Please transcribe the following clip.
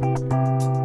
Música